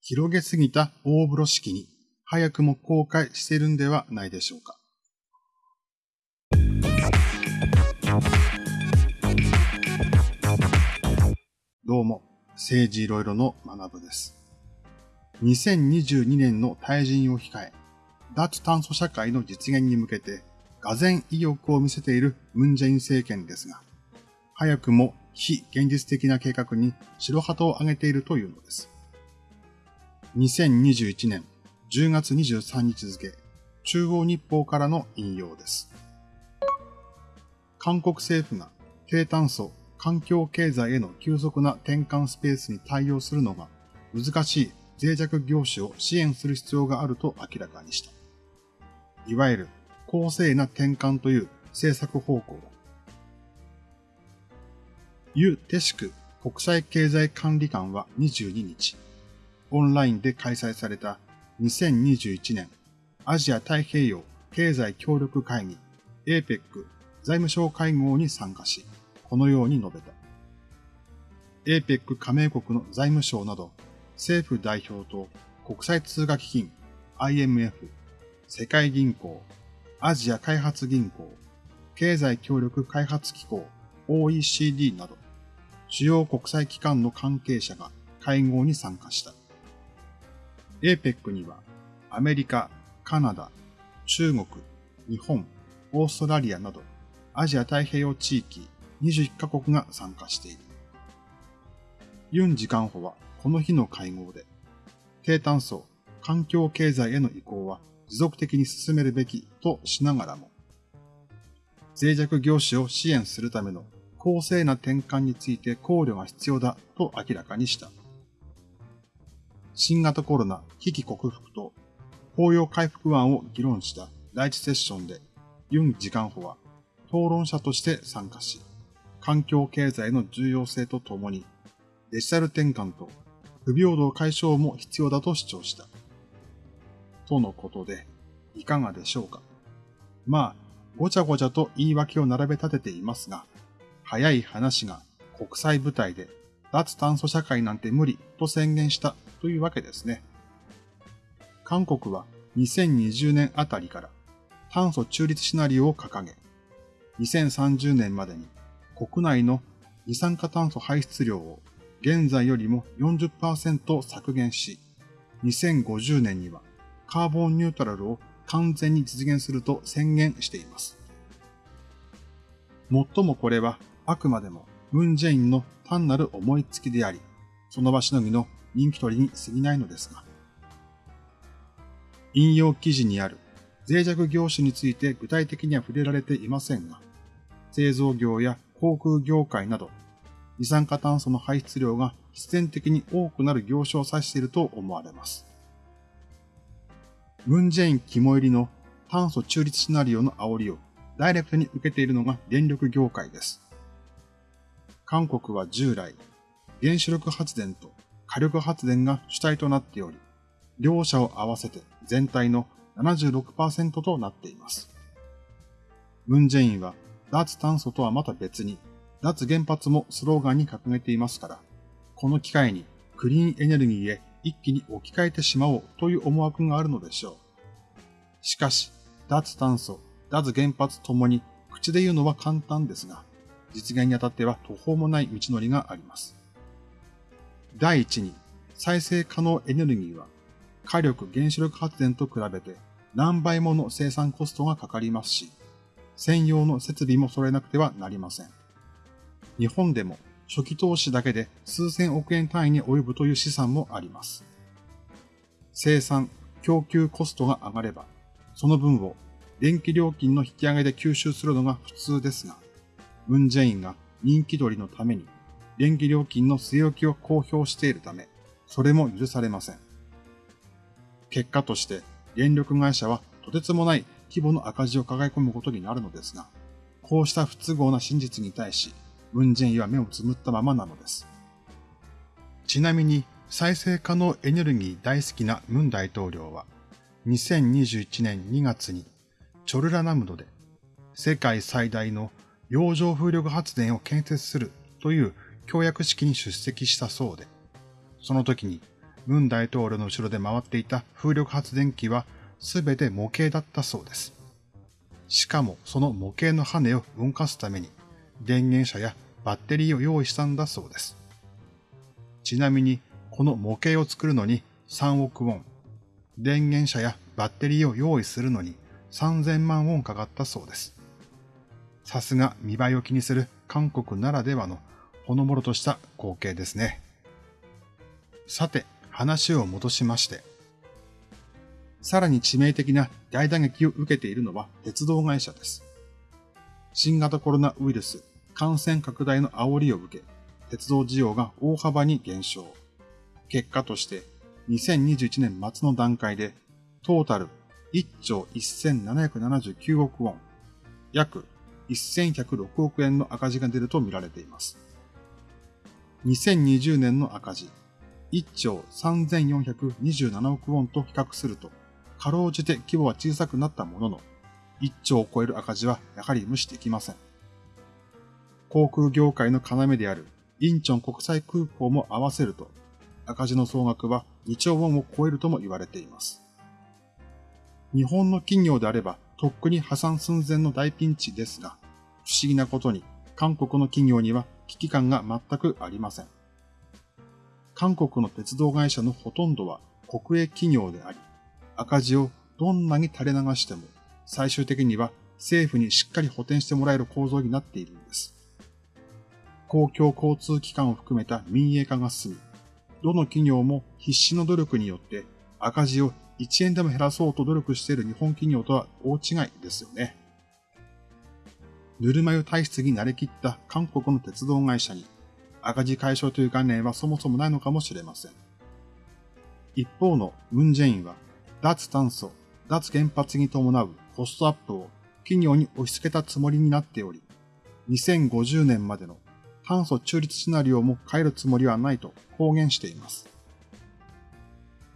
広げすぎた大風呂敷に早くも公開しているんではないでしょうか。どうも、政治いろいろの学部です。2022年の退陣を控え、脱炭素社会の実現に向けて、俄然意欲を見せているムンジェイン政権ですが、早くも非現実的な計画に白旗を上げているというのです。2021年10月23日付、中央日報からの引用です。韓国政府が低炭素環境経済への急速な転換スペースに対応するのが難しい脆弱業種を支援する必要があると明らかにした。いわゆる公正な転換という政策方向だ。ユ・テシク国際経済管理官は22日、オンラインで開催された2021年アジア太平洋経済協力会議 APEC 財務省会合に参加し、このように述べた。APEC 加盟国の財務省など政府代表と国際通貨基金 IMF、世界銀行、アジア開発銀行、経済協力開発機構 OECD など主要国際機関の関係者が会合に参加した。APEC にはアメリカ、カナダ、中国、日本、オーストラリアなどアジア太平洋地域21カ国が参加している。ユン次官補はこの日の会合で、低炭素、環境経済への移行は持続的に進めるべきとしながらも、脆弱業種を支援するための公正な転換について考慮が必要だと明らかにした。新型コロナ危機克服と法要回復案を議論した第一セッションでユン次官補は討論者として参加し、環境経済の重要性とともにデジタル転換と不平等解消も必要だと主張した。とのことで、いかがでしょうか。まあ、ごちゃごちゃと言い訳を並べ立てていますが、早い話が国際舞台で脱炭素社会なんて無理と宣言したというわけですね。韓国は2020年あたりから炭素中立シナリオを掲げ、2030年までに国内の二酸化炭素排出量を現在よりも40%削減し、2050年にはカーボンニュートラルを完全に実現すると宣言しています。もっともこれはあくまでもムンジェインの単なる思いつきであり、その場しのぎの人気取りに過ぎないのですが。引用記事にある脆弱業種について具体的には触れられていませんが、製造業や航空業界など、二酸化炭素の排出量が必然的に多くなる業種を指していると思われます。ムンジェイン肝入りの炭素中立シナリオの煽りをダイレクトに受けているのが電力業界です。韓国は従来、原子力発電と火力発電が主体となっており、両者を合わせて全体の76%となっています。ムンジェインは脱炭素とはまた別に脱原発もスローガンに掲げていますから、この機会にクリーンエネルギーへ一気に置き換えてしまおうという思惑があるのでしょう。しかし、脱炭素、脱原発ともに口で言うのは簡単ですが、実現にあたっては途方もない道のりがあります。第一に、再生可能エネルギーは、火力原子力発電と比べて何倍もの生産コストがかかりますし、専用の設備も揃えなくてはなりません。日本でも初期投資だけで数千億円単位に及ぶという試算もあります。生産、供給コストが上がれば、その分を電気料金の引き上げで吸収するのが普通ですが、ムンジェインが人気取りのために電気料金の据え置きを公表しているため、それも許されません。結果として電力会社はとてつもない規模の赤字を抱え込むことになるのですが、こうした不都合な真実に対し、ムンジェインは目をつむったままなのです。ちなみに、再生可能エネルギー大好きなムン大統領は、2021年2月にチョルラナムドで世界最大の洋上風力発電を建設するという協約式に出席したそうで、その時に文大統領の後ろで回っていた風力発電機はすべて模型だったそうです。しかもその模型の羽を動かすために電源車やバッテリーを用意したんだそうです。ちなみにこの模型を作るのに3億ウォン、電源車やバッテリーを用意するのに3000万ウォンかかったそうです。さすが見栄えを気にする韓国ならではのほのぼろとした光景ですね。さて、話を戻しまして、さらに致命的な大打撃を受けているのは鉄道会社です。新型コロナウイルス感染拡大の煽りを受け、鉄道需要が大幅に減少。結果として2021年末の段階でトータル1兆1779億ウォン、約1106億円の赤字が出ると見られています。2020年の赤字、1兆3427億ウォンと比較すると、かろうじて規模は小さくなったものの、1兆を超える赤字はやはり無視できません。航空業界の要であるインチョン国際空港も合わせると、赤字の総額は2兆ウォンを超えるとも言われています。日本の企業であれば、とっくに破産寸前の大ピンチですが、不思議なことに、韓国の企業には危機感が全くありません。韓国の鉄道会社のほとんどは国営企業であり、赤字をどんなに垂れ流しても、最終的には政府にしっかり補填してもらえる構造になっているんです。公共交通機関を含めた民営化が進み、どの企業も必死の努力によって赤字を1円でも減らそうと努力している日本企業とは大違いですよね。ぬるま湯体質に慣れきった韓国の鉄道会社に赤字解消という概念はそもそもないのかもしれません。一方のムンジェインは脱炭素、脱原発に伴うコストアップを企業に押し付けたつもりになっており、2050年までの炭素中立シナリオも変えるつもりはないと公言しています。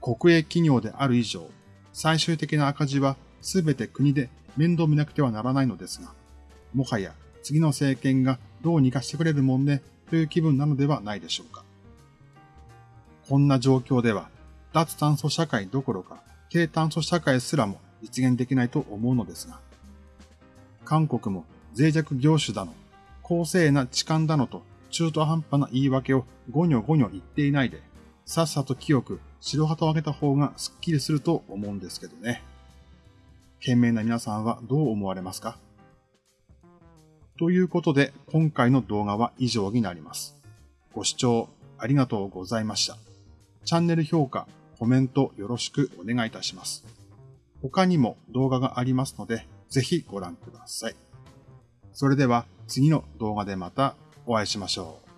国営企業である以上、最終的な赤字は全て国で面倒見なくてはならないのですが、もはや次の政権がどうにかしてくれるもんねという気分なのではないでしょうか。こんな状況では、脱炭素社会どころか低炭素社会すらも実現できないと思うのですが、韓国も脆弱業種だの、公正な痴漢だのと中途半端な言い訳をゴニョゴニョ言っていないで、さっさと清く白旗を上げた方がスッキリすると思うんですけどね。賢明な皆さんはどう思われますか？ということで、今回の動画は以上になります。ご視聴ありがとうございました。チャンネル評価、コメントよろしくお願いいたします。他にも動画がありますので、ぜひご覧ください。それでは次の動画でまたお会いしましょう。